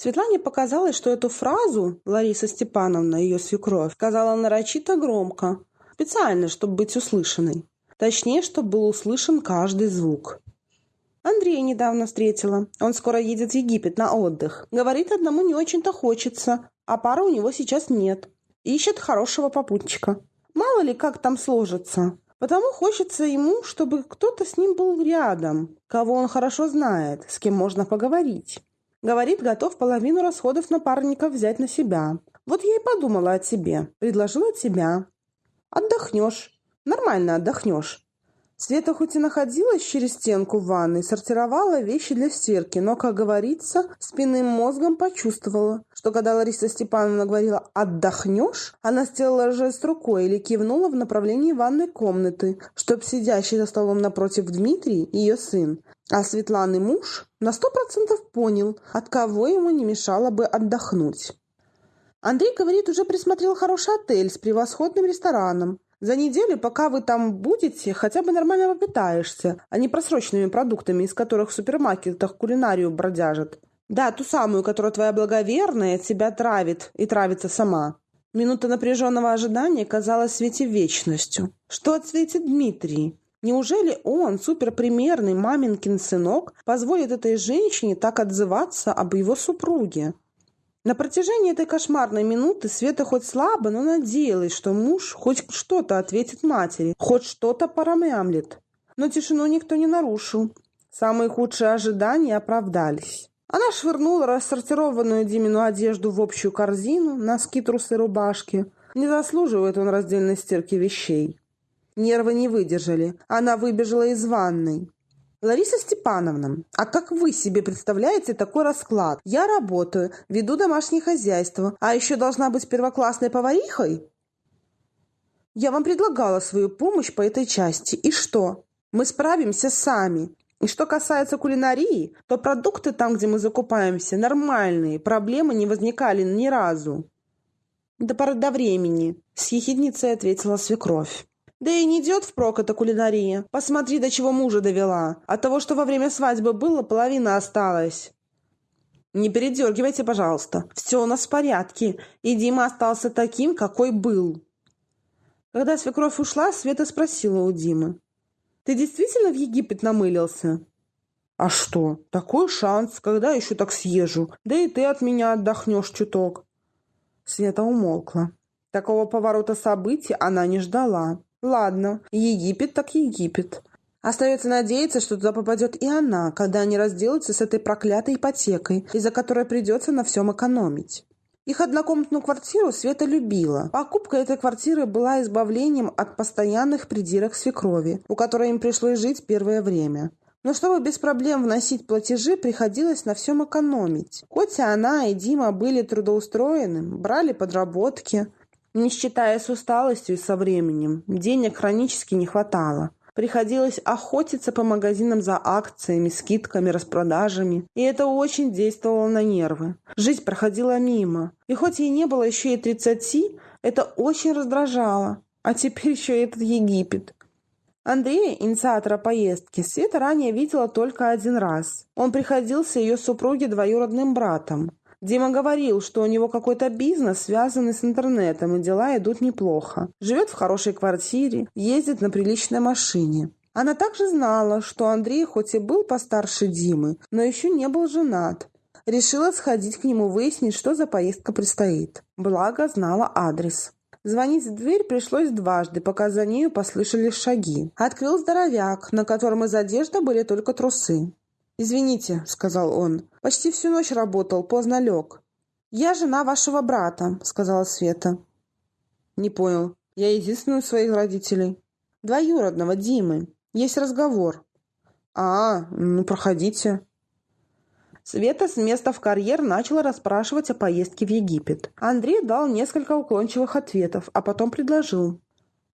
Светлане показалось, что эту фразу Лариса Степановна, ее свекровь, сказала нарочито громко, специально, чтобы быть услышанной. Точнее, чтобы был услышан каждый звук. Андрея недавно встретила. Он скоро едет в Египет на отдых. Говорит, одному не очень-то хочется, а пары у него сейчас нет. Ищет хорошего попутчика. Мало ли, как там сложится. Потому хочется ему, чтобы кто-то с ним был рядом, кого он хорошо знает, с кем можно поговорить. Говорит, готов половину расходов напарников взять на себя. Вот я и подумала о тебе. Предложила тебя. Отдохнешь. Нормально отдохнешь. Света хоть и находилась через стенку в ванной, сортировала вещи для стирки, но, как говорится, спинным мозгом почувствовала, что когда Лариса Степановна говорила «отдохнешь», она сделала жест рукой или кивнула в направлении ванной комнаты, чтоб сидящий за столом напротив Дмитрий, ее сын, а Светланы муж на сто процентов понял, от кого ему не мешало бы отдохнуть. Андрей, говорит, уже присмотрел хороший отель с превосходным рестораном. За неделю, пока вы там будете, хотя бы нормально попитаешься, а не просроченными продуктами, из которых в супермаркетах кулинарию бродяжат. Да, ту самую, которая твоя благоверная тебя травит и травится сама. Минута напряженного ожидания казалась Свете вечностью. Что ответит Дмитрий? Неужели он, суперпримерный маменькин сынок, позволит этой женщине так отзываться об его супруге? На протяжении этой кошмарной минуты Света хоть слабо, но надеялась, что муж хоть что-то ответит матери, хоть что-то промямлит. Но тишину никто не нарушил. Самые худшие ожидания оправдались. Она швырнула рассортированную Димину одежду в общую корзину, носки, трусы, рубашки. Не заслуживает он раздельной стирки вещей. Нервы не выдержали. Она выбежала из ванной. Лариса Степановна, а как вы себе представляете такой расклад? Я работаю, веду домашнее хозяйство, а еще должна быть первоклассной поварихой? Я вам предлагала свою помощь по этой части. И что? Мы справимся сами. И что касается кулинарии, то продукты там, где мы закупаемся, нормальные, проблемы не возникали ни разу. До поры до времени, с ехидницей ответила свекровь. Да и не идет впрок эта кулинария. Посмотри, до чего мужа довела. От того, что во время свадьбы было, половина осталась. Не передергивайте, пожалуйста. Все у нас в порядке. И Дима остался таким, какой был. Когда свекровь ушла, Света спросила у Димы. Ты действительно в Египет намылился? А что? Такой шанс, когда еще так съезжу. Да и ты от меня отдохнешь чуток. Света умолкла. Такого поворота событий она не ждала. Ладно, Египет так Египет. Остается надеяться, что туда попадет и она, когда они разделаются с этой проклятой ипотекой, из-за которой придется на всем экономить. Их однокомнатную квартиру Света любила. Покупка этой квартиры была избавлением от постоянных придирок свекрови, у которой им пришлось жить первое время. Но чтобы без проблем вносить платежи, приходилось на всем экономить. И она и Дима были трудоустроены, брали подработки, не считая с усталостью со временем, денег хронически не хватало. Приходилось охотиться по магазинам за акциями, скидками, распродажами. И это очень действовало на нервы. Жизнь проходила мимо. И хоть ей не было еще и тридцати, это очень раздражало. А теперь еще и этот Египет. Андрея, инициатора поездки, Света ранее видела только один раз. Он приходился ее супруге двоюродным братом. Дима говорил, что у него какой-то бизнес, связанный с интернетом, и дела идут неплохо. Живет в хорошей квартире, ездит на приличной машине. Она также знала, что Андрей хоть и был постарше Димы, но еще не был женат. Решила сходить к нему выяснить, что за поездка предстоит. Благо, знала адрес. Звонить в дверь пришлось дважды, пока за нею послышались шаги. Открыл здоровяк, на котором из одежды были только трусы. «Извините», — сказал он. «Почти всю ночь работал, поздно лег». «Я жена вашего брата», — сказала Света. «Не понял. Я единственный у своих родителей». «Двоюродного, Димы. Есть разговор». «А, ну, проходите». Света с места в карьер начала расспрашивать о поездке в Египет. Андрей дал несколько уклончивых ответов, а потом предложил.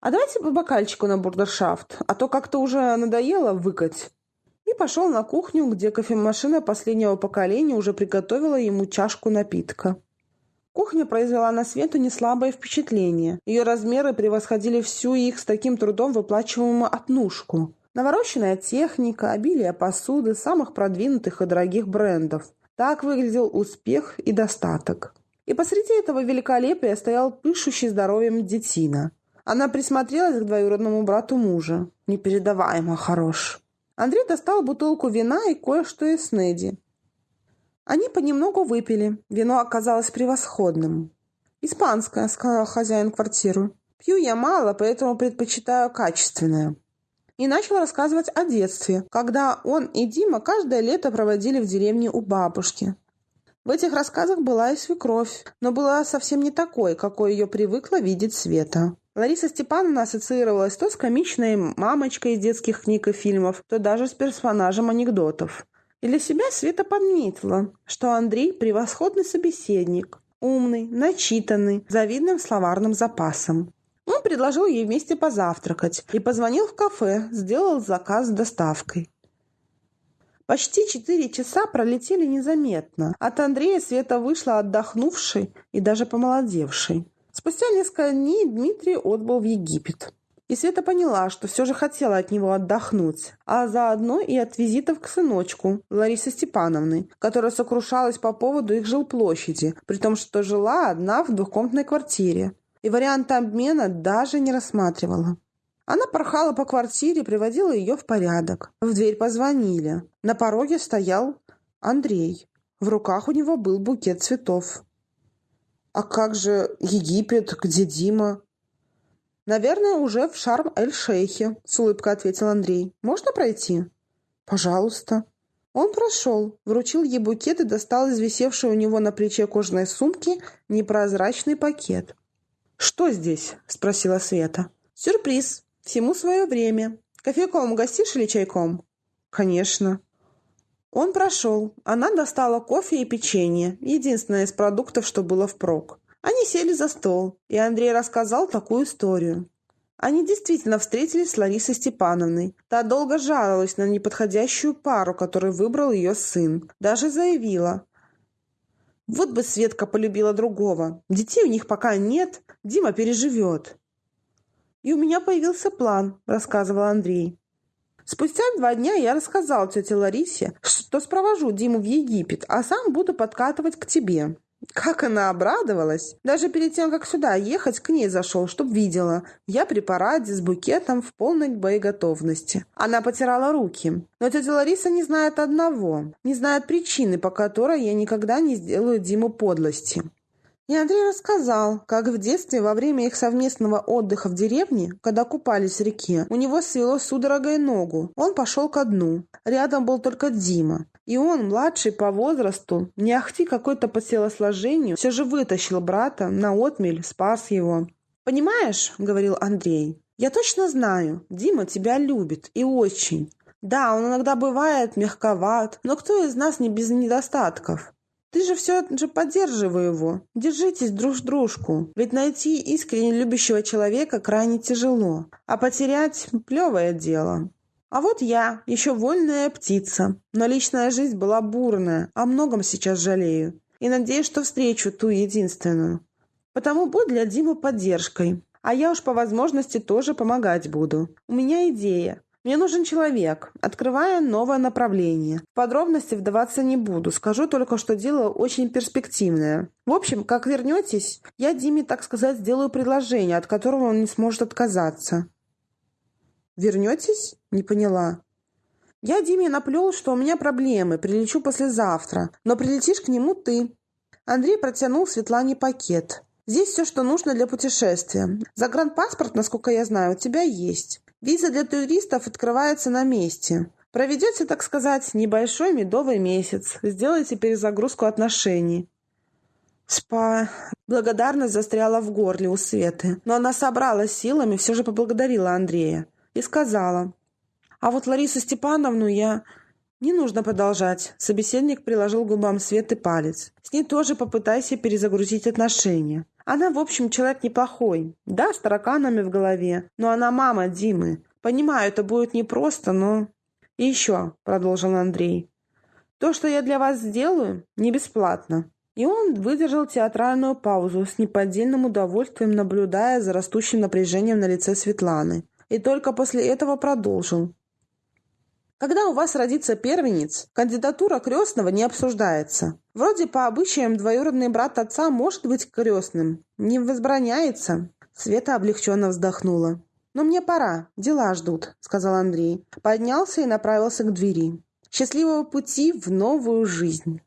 «А давайте по бокальчику на бурдершафт, а то как-то уже надоело выкать» и пошел на кухню, где кофемашина последнего поколения уже приготовила ему чашку напитка. Кухня произвела на Свету неслабое впечатление. Ее размеры превосходили всю их с таким трудом выплачиваемую отнушку. Навороченная техника, обилие посуды самых продвинутых и дорогих брендов. Так выглядел успех и достаток. И посреди этого великолепия стоял пышущий здоровьем детина. Она присмотрелась к двоюродному брату мужа. Непередаваемо хорош. Андрей достал бутылку вина и кое-что из Неди. Они понемногу выпили. Вино оказалось превосходным. «Испанское», — сказал хозяин квартиры. «Пью я мало, поэтому предпочитаю качественное». И начал рассказывать о детстве, когда он и Дима каждое лето проводили в деревне у бабушки. В этих рассказах была и свекровь, но была совсем не такой, какой ее привыкла видеть Света. Лариса Степановна ассоциировалась то с комичной мамочкой из детских книг и фильмов, то даже с персонажем анекдотов. И для себя Света подметила, что Андрей – превосходный собеседник, умный, начитанный, завидным словарным запасом. Он предложил ей вместе позавтракать и позвонил в кафе, сделал заказ с доставкой. Почти четыре часа пролетели незаметно. От Андрея Света вышла отдохнувшей и даже помолодевшей. Спустя несколько дней Дмитрий отбыл в Египет. И Света поняла, что все же хотела от него отдохнуть, а заодно и от визитов к сыночку Ларисы Степановны, которая сокрушалась по поводу их жилплощади, при том, что жила одна в двухкомнатной квартире. И вариант обмена даже не рассматривала. Она порхала по квартире, приводила ее в порядок. В дверь позвонили. На пороге стоял Андрей. В руках у него был букет цветов. «А как же Египет? Где Дима?» «Наверное, уже в Шарм-эль-Шейхе», — с улыбкой ответил Андрей. «Можно пройти?» «Пожалуйста». Он прошел, вручил ей букет и достал из висевшей у него на плече кожаной сумки непрозрачный пакет. «Что здесь?» — спросила Света. «Сюрприз. Всему свое время. Кофейком угостишь или чайком?» «Конечно». Он прошел. Она достала кофе и печенье, единственное из продуктов, что было впрок. Они сели за стол, и Андрей рассказал такую историю. Они действительно встретились с Ларисой Степановной. Та долго жаловалась на неподходящую пару, которую выбрал ее сын. Даже заявила. Вот бы Светка полюбила другого. Детей у них пока нет, Дима переживет. «И у меня появился план», – рассказывал Андрей. Спустя два дня я рассказал тете Ларисе, что спровожу Диму в Египет, а сам буду подкатывать к тебе. Как она обрадовалась! Даже перед тем, как сюда ехать, к ней зашел, чтоб видела. Я при параде с букетом в полной боеготовности. Она потирала руки. Но тетя Лариса не знает одного. Не знает причины, по которой я никогда не сделаю Диму подлости. И Андрей рассказал, как в детстве во время их совместного отдыха в деревне, когда купались в реке, у него свело судорогой ногу. Он пошел ко дну. Рядом был только Дима. И он, младший по возрасту, не ахти какой-то по телосложению, все же вытащил брата на отмель, спас его. «Понимаешь, — говорил Андрей, — я точно знаю, Дима тебя любит и очень. Да, он иногда бывает мягковат, но кто из нас не без недостатков? Ты же все же поддерживай его. Держитесь друг дружку. Ведь найти искренне любящего человека крайне тяжело. А потерять – плевое дело. А вот я, еще вольная птица. Но личная жизнь была бурная, о многом сейчас жалею. И надеюсь, что встречу ту единственную. Потому будь для Димы поддержкой. А я уж по возможности тоже помогать буду. У меня идея. Мне нужен человек. Открывая новое направление. В подробности вдаваться не буду. Скажу только, что дело очень перспективное. В общем, как вернетесь, я Диме, так сказать, сделаю предложение, от которого он не сможет отказаться. «Вернетесь?» – не поняла. «Я Диме наплел, что у меня проблемы, прилечу послезавтра, но прилетишь к нему ты». Андрей протянул Светлане пакет. «Здесь все, что нужно для путешествия. Загранпаспорт, насколько я знаю, у тебя есть. Виза для туристов открывается на месте. Проведете, так сказать, небольшой медовый месяц. Сделайте перезагрузку отношений. Спа. Благодарность застряла в горле у Светы, но она собралась силами, все же поблагодарила Андрея и сказала. «А вот Ларису Степановну я...» «Не нужно продолжать», — собеседник приложил губам Светы палец. «С ней тоже попытайся перезагрузить отношения. Она, в общем, человек неплохой. Да, с тараканами в голове, но она мама Димы. Понимаю, это будет непросто, но... И еще, продолжил Андрей, то, что я для вас сделаю, не бесплатно. И он выдержал театральную паузу с неподдельным удовольствием, наблюдая за растущим напряжением на лице Светланы. И только после этого продолжил. Когда у вас родится первенец, кандидатура крестного не обсуждается. Вроде по обычаям двоюродный брат отца может быть крестным. Не возбраняется. Света облегченно вздохнула. «Но мне пора, дела ждут», — сказал Андрей. Поднялся и направился к двери. «Счастливого пути в новую жизнь!»